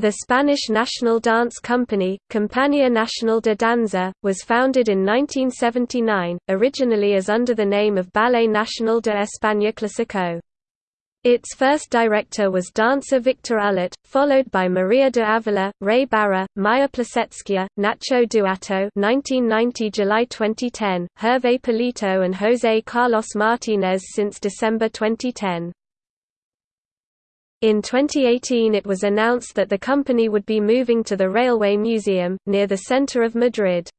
The Spanish national dance company, Compañía Nacional de Danza, was founded in 1979, originally as under the name of Ballet Nacional de España Clásico. Its first director was dancer Victor Ullate, followed by Maria de Avila, Ray Barra, Maya Plisetskaya, Nacho Duato 1990 July 2010, Hervé Palito and José Carlos Martínez since December 2010. In 2018 it was announced that the company would be moving to the Railway Museum, near the center of Madrid.